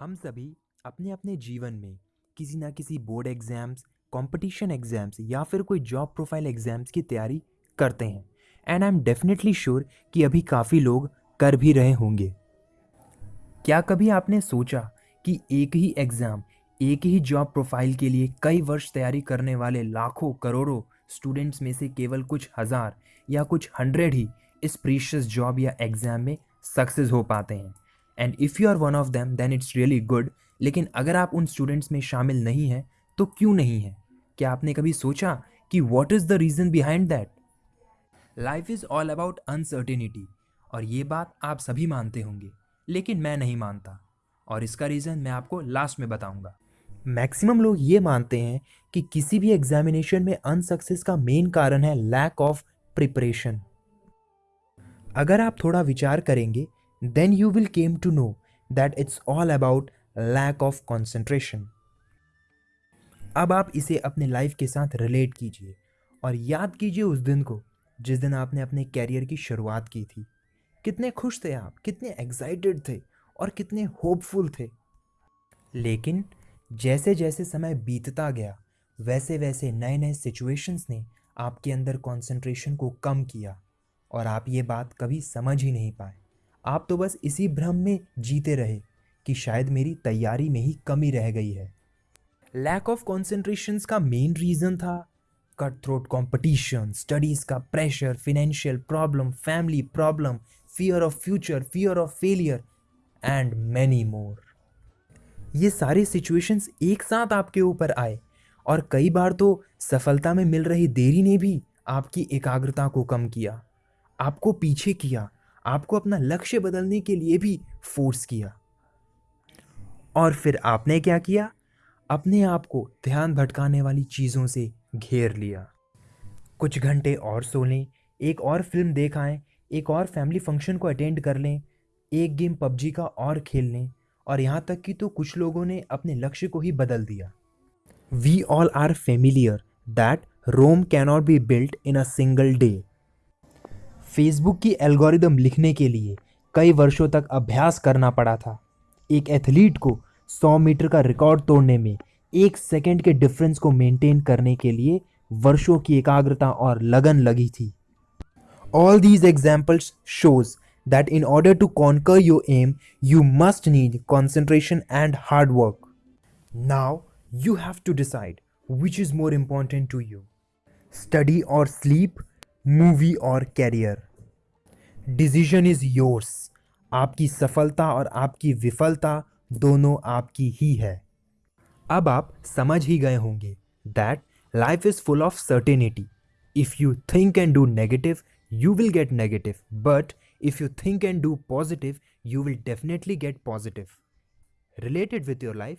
हम सभी अपने अपने जीवन में किसी ना किसी बोर्ड एग्ज़ाम्स कंपटीशन एग्ज़ाम्स या फिर कोई जॉब प्रोफ़ाइल एग्ज़ाम्स की तैयारी करते हैं। And I am definitely sure कि अभी काफ़ी लोग कर भी रहे होंगे। क्या कभी आपने सोचा कि एक ही एग्ज़ाम एक ही जॉब प्रोफ़ाइल के लिए कई वर्ष तैयारी करने वाले लाखों, करोड़ों स्टूडेंट्स में से केवल कुछ हज़ार या कुछ हंड्रेड ही इस प्रीशियस जॉब या एग्ज़ाम में सक्सेस हो पाते हैं? And if you are one of them then it's really good लेकिन अगर आप उन स्टूडेंट्स में शामिल नहीं हैं तो क्यों नहीं है? क्या आपने कभी सोचा कि what is the reason behind that life is all about uncertainty और ये बात आप सभी मानते होंगे, लेकिन मैं नहीं मानता। और इसका रीज़न मैं आपको लास्ट में बताऊँगा। मैक्सिमम लोग ये मानते हैं कि किसी भी एग्जामिनेशन में अनसक्सेस का मेन कारण है लैक ऑफ़ प्रिपरेशन अगर आप थोड़ा विचार करेंगे then you will came to know that it's all about lack of concentration. अब आप इसे अपने लाइफ के साथ रिलेट कीजिए और याद कीजिए उस दिन को जिस दिन आपने अपने कैरियर की शुरुआत की थी। कितने खुश थे आप, कितने एक्साइटेड थे और कितने होपफुल थे। लेकिन जैसे जैसे समय बीतता गया वैसे वैसे नए नए सिचुएशंस ने आपके अंदर कंसंट्रेशन को कम किया और आप ये बात कभी समझ ही नहीं पाए। आप तो बस इसी भ्रम में जीते रहे कि शायद मेरी तैयारी में ही कमी रह गई है। लैक ऑफ़ कॉन्सेंट्रेशन का मेन रीज़न था। कट थ्रोट कॉम्पिटिशन स्टडीज़ का pressure financial problem family problem fear of future fear of failure and many more ये सारे सिचुएशंस एक साथ आपके ऊपर आए और कई बार तो सफलता में मिल रही देरी ने भी आपकी एकाग्रता को कम किया, आपको पीछे किया आपको अपना लक्ष्य बदलने के लिए भी फोर्स किया। और फिर आपने क्या किया? अपने आप को ध्यान भटकाने वाली चीज़ों से घेर लिया। कुछ घंटे और सो लें, एक और फ़िल्म देख आएँ, एक और फैमिली फ़ंक्शन को अटेंड कर लें, एक गेम पबजी का और खेल लें, और यहाँ तक कि तो कुछ लोगों ने अपने लक्ष्य को ही बदल दिया। We all are familiar that Rome cannot be built in a single day Facebook की एल्गोरिदम लिखने के लिए कई वर्षों तक अभ्यास करना पड़ा था। एक एथलीट को 100 मीटर का रिकॉर्ड तोड़ने में एक सेकेंड के डिफरेंस को मेंटेन करने के लिए वर्षों की एकाग्रता और लगन लगी थी। All these examples shows that in order to conquer your aim you must need concentration and hard work now you have to decide which is more important to you study और स्लीप मूवी और career. Decision is yours. आपकी सफलता और आपकी विफलता दोनों आपकी ही है। अब आप समझ ही गए होंगे that life is full of certainty if you think and do negative you will get negative but if you think and do positive you will definitely get positive related with your life